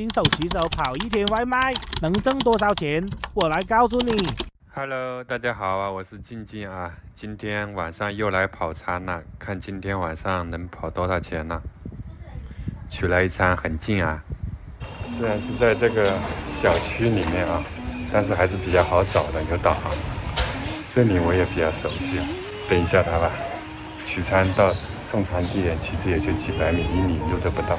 新手骑手跑一天外卖能挣多少钱？我来告诉你。Hello，大家好啊，我是静静啊，今天晚上又来跑餐了，看今天晚上能跑多少钱呢？取了一餐很近啊，虽然是在这个小区里面啊，但是还是比较好找的，有导航。这里我也比较熟悉，等一下他吧。取餐到送餐地点其实也就几百米，一里路都不到。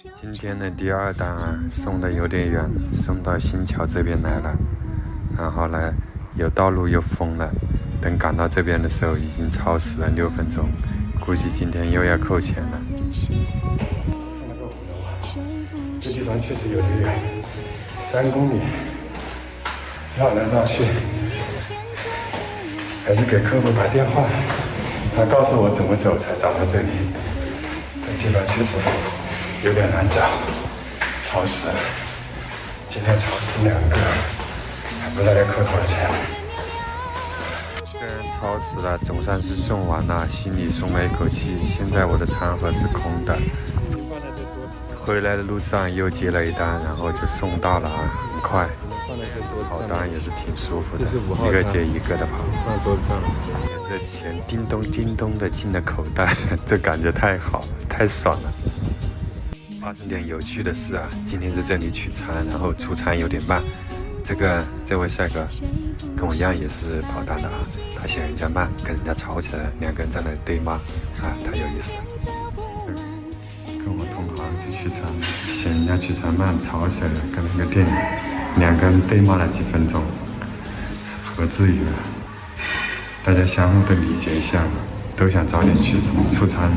今天的第二单啊，送的有点远，送到新桥这边来了。然后呢，有道路又封了，等赶到这边的时候已经超时了六分钟，估计今天又要扣钱了。这地方确实有点远，三公里，绕来绕去，还是给客户打电话，他告诉我怎么走才找到这里。这地方确实。有点难找，超时了。今天超时两个，还不知道要扣多少钱。虽然超时了，总算是送完了，心里松了一口气。现在我的餐盒是空的。回来的路上又接了一单，然后就送到了啊，很快。跑单也是挺舒服的，一个接一个的跑。放桌子上，这钱叮咚叮咚的进了口袋，这感觉太好，太爽了。发生点有趣的事啊！今天在这里取餐，然后出餐有点慢。这个这位帅哥跟我一样也是跑单的啊，他嫌人家慢，跟人家吵起来，两个人在那对骂啊，太有意思了。跟我同行去取餐，嫌人家取餐慢，吵起来了，跟那个店员两个人对骂了几分钟，何至于啊？大家相互的理解一下，都想早点去出餐。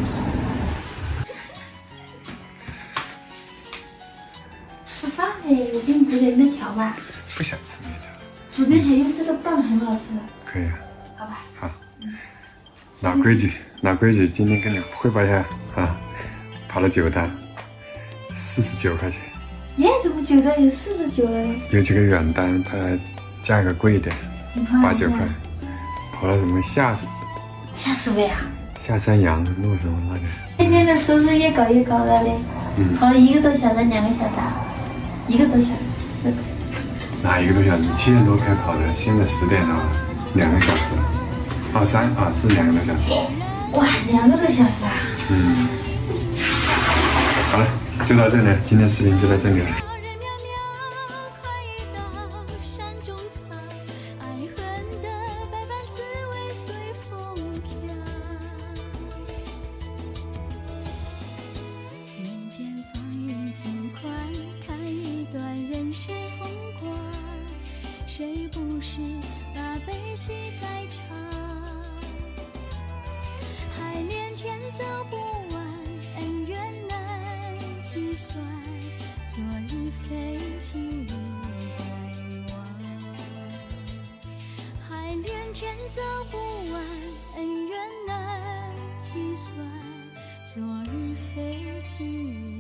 煮点面条吧。不想吃面条。煮面条用这个棒很好吃。可以啊。好吧。好。老规矩，老规矩，今天跟你汇报一下啊，跑了九单，四十九块钱。耶，怎么九单有四十九了？有几个远单，它价格贵一点，八九块。跑了什么下？下什么呀？下山羊路什么那个？今天的收入越搞越高了嘞。嗯。跑了一个多小时，两个小时。一个多小时，哪一个多小时？七点多开跑的，现在十点了，两个小时。二三啊是两个多小时。哇，两个多小时啊！嗯。好了，就到这里，今天视频就到这里了。谁不是把悲喜在尝？海连天走不完，恩怨难计算。昨日非，今日该忘。海连天走不完，恩怨难计算。昨日非，今日。